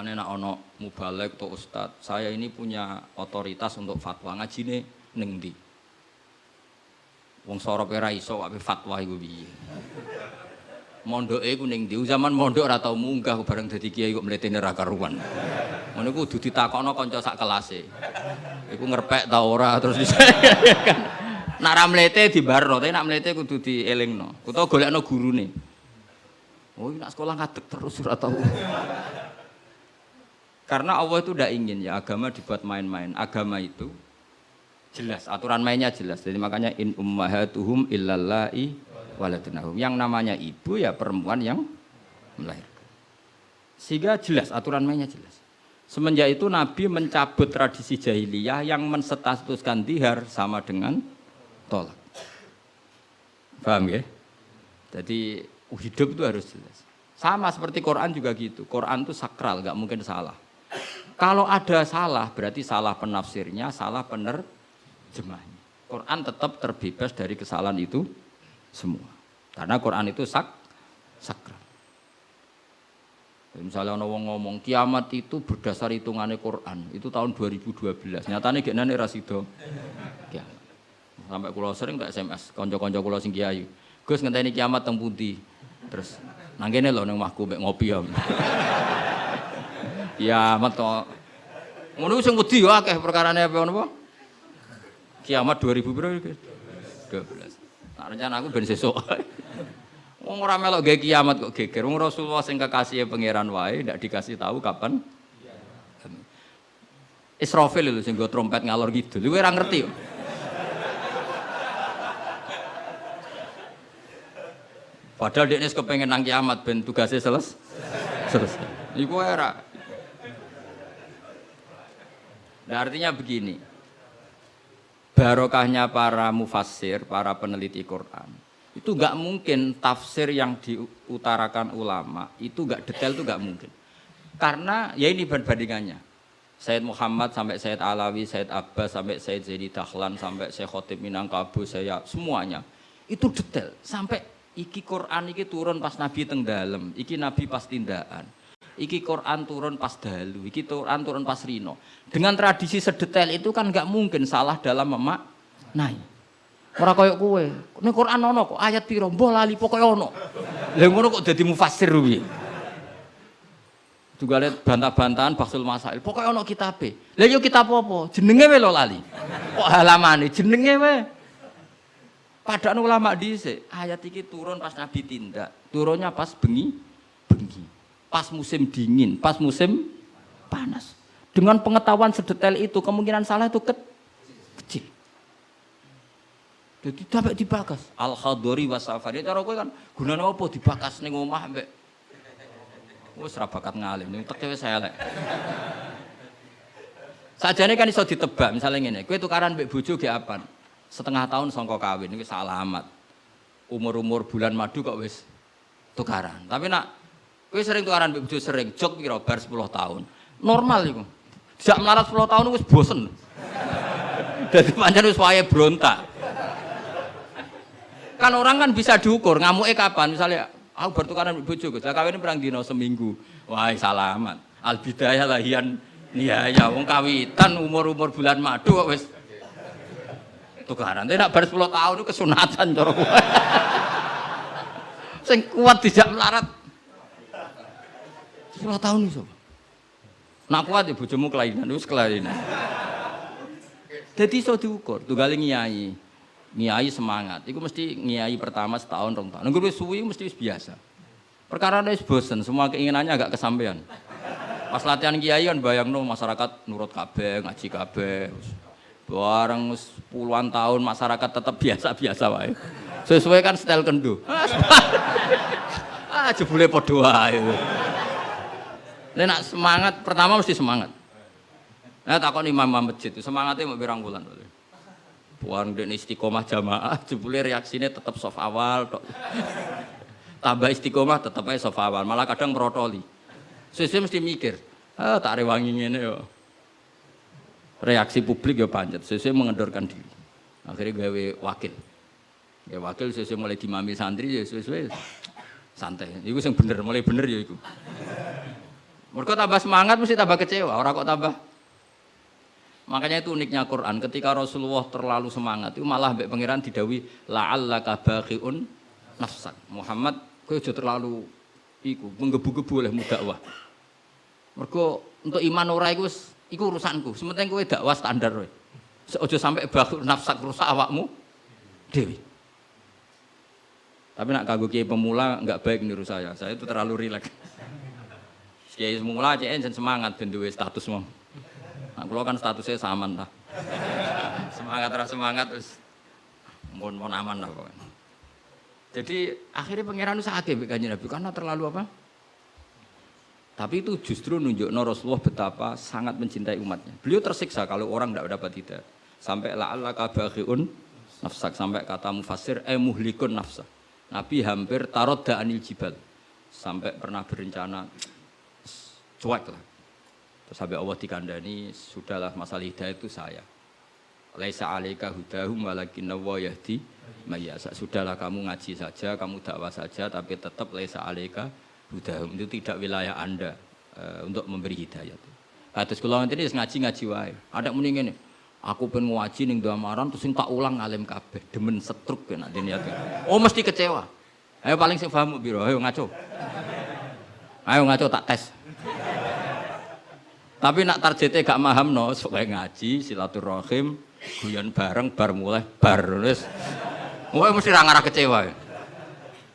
Mulane nak ono mubalek atau ustad, saya ini punya otoritas untuk fatwa ngajine ning ndi. Wong sorope ra iso wae fatwa iku piye. Mondoke iku ning ndi? Zaman mondok ora tau munggah bareng dadi kiai kok mletene ra karuan. Ngono iku kudu ditakokno kanca sak kelase. Iku ngerpek ta ora terus bisa kan. Nak ra mlete dibarno, tapi nak mlete kudu dielingno. Utawa golekno gurune. Oh, nak sekolah ngadeg terus ora tau. Karena Allah itu tidak ingin ya agama dibuat main-main. Agama itu jelas, aturan mainnya jelas. Jadi makanya in ummahatuhum illallai waladunahum. Yang namanya ibu ya perempuan yang melahirkan. Sehingga jelas, aturan mainnya jelas. Semenjak itu Nabi mencabut tradisi jahiliyah yang menstatuskan dihar sama dengan tolak. Paham ya? Jadi hidup itu harus jelas. Sama seperti Quran juga gitu. Quran itu sakral, nggak mungkin salah. Kalau ada salah, berarti salah penafsirnya, salah penerjemahnya. Quran tetap terbebas dari kesalahan itu semua. Karena Quran itu sak sakral. Misalnya orang ngomong kiamat itu berdasar hitungannya Quran, itu tahun 2012. Nyatanya gak nane rasido. Kiamat. Sampai kulo sering tak SMS, konco-konco kulo sing kiai. Gus ngenteni kiamat teng? Terus nang kene lho nang mahku ngopi ya. Kiamat to. Ngono sing wedi yo akeh perkarane apa napa? Kiamat 2000 piro iki? 12. Nah, rencana aku ben sesuk. Wong ora melok gawe kiamat kok geger. Wong Rasulullah sing kekasih pangeran wae ndak dikasih tahu kapan. Israfil lho sing go trompet ngalor gitu. Kowe ora ngerti kok. Padahal dia kepengen nang kiamat ben tugasnya selesai. Selesai. Iku era. Nah, artinya begini. Barokahnya para mufassir, para peneliti Quran. Itu nggak mungkin tafsir yang diutarakan ulama itu nggak detail itu nggak mungkin. Karena ya ini perbandingannya. Sayyid Muhammad sampai Sayyid Alawi, Sayyid Abbas sampai Sayyid Zaidi Dahlan sampai Syekh Khotib Minangkabau, saya semuanya itu detail sampai iki Quran iki turun pas Nabi teng iki Nabi pas tindakan. Iki Quran turun pas dalu, iki Quran turun pas rino. Dengan tradisi sedetail itu kan nggak mungkin salah dalam memaknai. Ora koyo kowe. Ning Quran ono kok ayat piro? Mbah lali pokoke ono. Lah ngono kok dadi mufassir piye? Juga lihat bantah-bantahan Baksul Masail. Pokoknya ono kitabe. Lah yo kitab apa? Jenenge wae lali. Kok halamane jenenge wae. Padahal ulama dhisik, ayat iki turun pas Nabi tindak. Turunnya pas bengi, bengi. Pas musim dingin, pas musim panas. Dengan pengetahuan sedetail itu, kemungkinan salah itu ke kecil. Jadi sampai dibakas. Al khadori wasafari. Cara kowe kan gunane apa dibakas ning omah mbek wis ra bakat ngalim, ning tek saya elek. Sajane kan iso ditebak, misalnya kowe tukaran mbek bojo ge apan? Setengah tahun songko kawin iki alamat. Umur-umur bulan madu kok wis tukaran. Tapi nak kowe sering tukaran mbek bojo sering, jok kira bar 10 tahun. Normal iku. Sejak melarat 10 tahun wis bosen. Dadi pancen wis wayahe brontak. Kan orang kan bisa diukur ngamuke kapan misalnya aku bertukaran bojo Gus. Kawin perang dino seminggu. Wah, salaman. Al bidayah lahian Iya, ya wong kawitan umur-umur bulan madu kok wis tukaran. Tapi nak bar 10 tahun itu kesunatan cara. Sing kuat dijak melarat. 10 tahun iso. Nak kuat ya bojomu kelainan, wis kelainan. Jadi iso diukur, tunggale nyai. Nyai semangat, itu mesti nyai pertama setahun rong tahun. Nunggu suwi mesti biasa. Perkara wis bosen, semua keinginannya agak kesampaian. Pas latihan kiai kan bayang no masyarakat nurut kabeh, ngaji kabeh. Bareng puluhan tahun masyarakat tetap biasa-biasa wae. Sesuai kan style kendo. ah jebule padha wae. Nek nak semangat pertama mesti semangat. Nah takon imam masjid itu semangatnya mau birang bulan. Puan dan istiqomah jamaah, jebule reaksinya tetap soft awal, tok. tambah istiqomah tetap aja soft awal, malah kadang merotoli. Sesuai mesti mikir, ah tak rewangi ini yo. Reaksi publik ya panjat, sesuai mengendorkan diri. Akhirnya gawe wakil. Ya wakil sesuai mulai dimami santri ya sesuai santai. Itu yang bener, mulai bener ya itu. Mereka tambah semangat mesti tambah kecewa, orang kok tambah. Makanya itu uniknya Quran. Ketika Rasulullah terlalu semangat, itu malah mbek pangeran didawi la'allaka baqiun nafsak. Muhammad kowe aja terlalu iku menggebu-gebu oleh dakwah. Mergo untuk iman ora iku iku urusanku. Sementing kowe dakwah standar kowe. Aja sampai baqiun nafsak rusak awakmu dewi. Tapi nak kagok kiai pemula nggak baik niru saya. Saya itu terlalu rileks. Kiai semula cek semangat ben duwe status mau. Nah, kalau kan statusnya sama lah. semangat terus semangat terus mohon mohon aman lah pokoknya. Jadi akhirnya pangeran itu sakit kanjeng Nabi karena terlalu apa? Tapi itu justru nunjuk Rasulullah betapa sangat mencintai umatnya. Beliau tersiksa kalau orang tidak dapat tidak. Sampai la Allah kabahun nafsak sampai kata mufasir eh muhlikun nafsa. Nabi hampir tarot anil jibal sampai pernah berencana cuek lah. Terus sampai Allah dikandani, sudahlah masalah hidayah itu saya. Laisa alaika hudahum walakin wa yahdi mayasa. Sudahlah kamu ngaji saja, kamu dakwah saja, tapi tetap laisa alaika hudahum. Itu tidak wilayah anda uh, untuk memberi hidayah. Atas nanti ini ngaji-ngaji wae. Ada mending ini, aku pengen ngaji ning damaran terus tak ulang alim kabeh, demen setruk ya nanti niat. Oh mesti kecewa. Ayo paling sing paham biro, ayo ngaco. Ayo ngaco tak tes. Tapi nak targetnya gak paham no, supaya ngaji, silaturahim, guyon bareng, bar mulai, bar nulis. Wah mesti rangarah kecewa.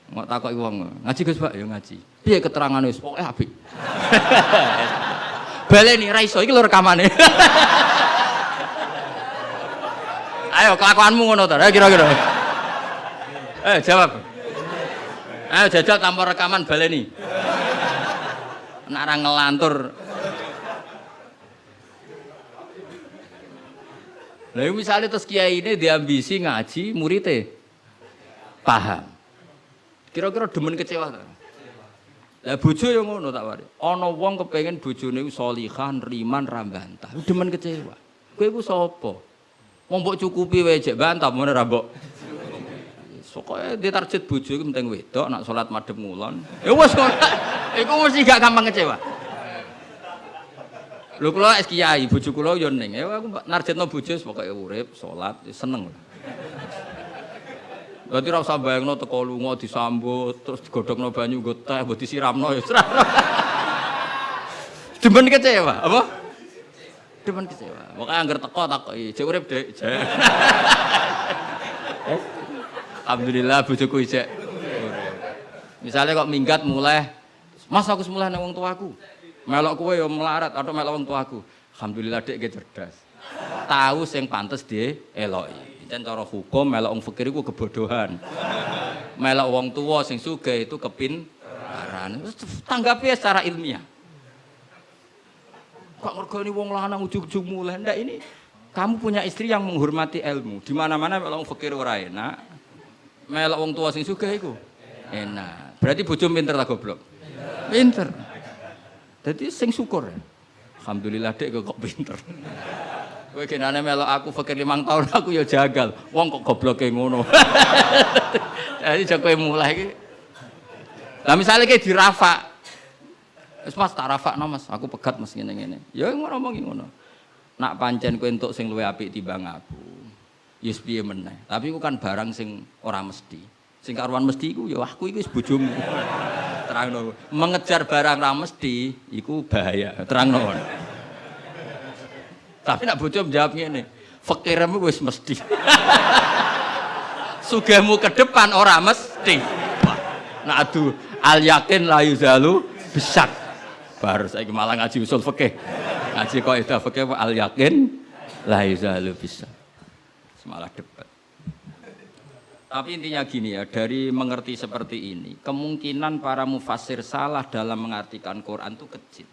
Mau takut uang, ngaji guys pak, ya ngaji. Biar keterangan wis, pokoknya apik. Baleni raiso, iki lho rekamane. Ayo kelakuanmu ngono ta, kira-kira. Eh jawab. Ayo jajal tanpa rekaman baleni. Nak ngelantur Nah, misalnya terus kiai ini diambisi ngaji, muridnya paham. Kira-kira demen kecewa tak? Lah bojo yang ngono tak wari. Ana wong kepengin bojone solihan, riman, rambantah. Demen kecewa. Kowe iku sapa? Wong mbok cukupi wae jek bantah mun ora mbok. Sokoke di target bojo iku penting wedok, nak salat madhep ngulon. Ya wis kok. Iku mesti gak gampang kecewa. Lho kula es kiai, bojo kula yo ning. Ya aku narjetno bojo pokoke urip, salat, seneng. Berarti ora usah bayangno teko lunga disambut, terus digodhogno banyu nggo teh, mbok disiramno ya. Demen kecewa, apa? Demen kecewa. Pokoke anggar teko takoki, "Jek urip, Dek." Alhamdulillah bojoku ijek. Misalnya kok minggat mulai, "Mas aku semula nang wong tuaku." Melok kue yo melarat atau melok wong tuaku. Alhamdulillah dek ge cerdas. Tahu sing pantes dia eloki dan cara hukum melok wong fakir kebodohan. Melok wong tua sing sugih itu kepintaran tanggapi secara ilmiah. Kok ngergoni wong lanang ujug-ujug mulai ndak ini kamu punya istri yang menghormati ilmu. Di mana-mana melok wong fakir ora enak. Melok wong tua sing sugih iku enak. Berarti bojo pinter lah goblok? Pinter jadi sing syukur. Alhamdulillah dek kok pinter. Kowe kenane melok aku fakir limang tahun aku ya jagal. Wong kok gobloke ngono. Jadi jek mulai iki. Lah misalnya kayak di Rafa. Wis Mas tak Rafa no Mas, aku pegat Mas ngene-ngene. Ya ngono ngomongi ngono. Nak pancen kowe entuk sing luwih apik timbang aku. Yes piye meneh. Tapi ku kan barang sing ora mesti. Sing karuan mesti iku ya aku iki wis bojomu terangno. Mengejar barang ra mesti iku bahaya. Terangno. Tapi nak bojo menjawab ngene, fakirmu wis mesti. Sugihmu ke depan ora mesti. Nak adu al yakin la yuzalu bisak. Baru saya malah ngaji usul fikih. Ngaji kaidah fikih al yakin la yuzalu bisak. Semalah debat. Tapi intinya gini ya, dari mengerti seperti ini, kemungkinan para mufasir salah dalam mengartikan Quran itu kecil.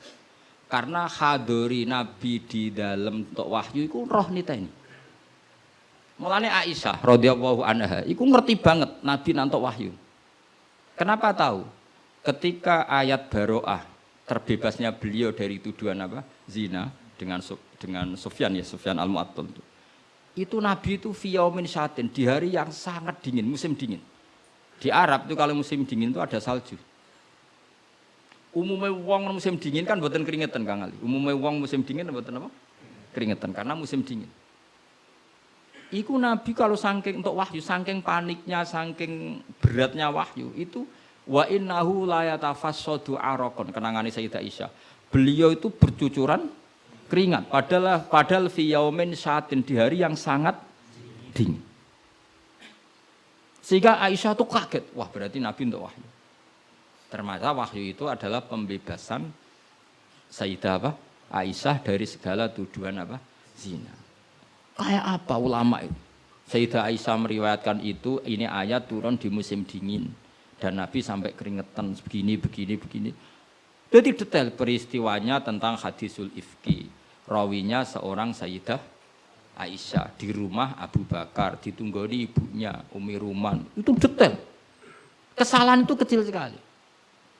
Karena hadori Nabi di dalam untuk wahyu itu roh nita ini. Mulanya Aisyah radhiyallahu anha, itu ngerti banget Nabi nanti wahyu. Kenapa tahu? Ketika ayat baroah terbebasnya beliau dari tuduhan apa? Zina dengan dengan Sufyan ya Sufyan al-Mu'attal itu Nabi itu fiyaumin syatin di hari yang sangat dingin, musim dingin. Di Arab itu kalau musim dingin itu ada salju. Umumnya wong musim dingin kan buatan keringetan Kang Ali. Umumnya wong musim dingin buatan apa? Keringetan karena musim dingin. Iku Nabi kalau sangking untuk wahyu, sangking paniknya, sangking beratnya wahyu itu wa innahu la yatafassadu araqon kenangane Sayyidah Aisyah. Beliau itu bercucuran keringat padahal padahal fi yaumin saatin di hari yang sangat dingin. Sehingga Aisyah tuh kaget, wah berarti Nabi untuk wahyu. Ternyata wahyu itu adalah pembebasan Sayyidah apa? Aisyah dari segala tuduhan apa? Zina. Kayak apa ulama itu? Sayyidah Aisyah meriwayatkan itu, ini ayat turun di musim dingin. Dan Nabi sampai keringetan begini, begini, begini. Jadi detail peristiwanya tentang hadisul ifki. Rawinya seorang Sayyidah Aisyah di rumah Abu Bakar, ditunggoni ibunya Umi Ruman. Itu detail. Kesalahan itu kecil sekali.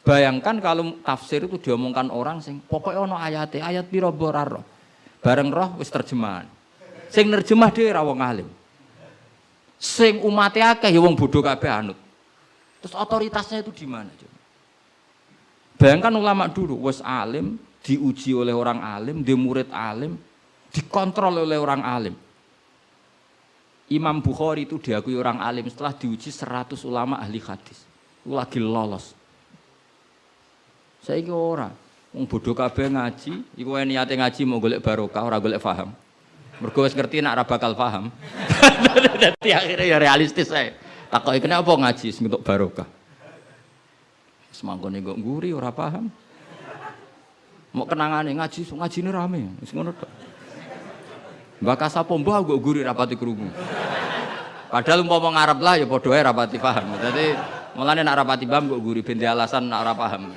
Bayangkan kalau tafsir itu diomongkan orang sing pokoknya ono ayat ayat piro roh. Bareng roh wis terjemahan. Sing nerjemah dhewe ra wong alim. Sing umat akeh ya wong bodoh kabeh anut. Terus otoritasnya itu di mana? Bayangkan ulama dulu wis alim, diuji oleh orang alim, di murid alim, dikontrol oleh orang alim. Imam Bukhari itu diakui orang alim setelah diuji 100 ulama ahli hadis. Itu lagi lolos. Saya ini orang, Wong bodoh kabeh ngaji, iku wae niate ngaji mau golek barokah ora golek paham. Mergo wis ngerti nak ora bakal paham. Dadi akhirnya ya realistis saya. Takoki kenapa ngaji sing untuk barokah. Semangkone kok nguri ora paham. Mau kenangane ngaji, ngajine rame, wis ngono tok. Mbak kok guri rapati krungu. Padahal umpama ngarep lah ya padha ae rapati paham. Dadi mulane nak rapati paham kok guri ben alasan nak ora paham.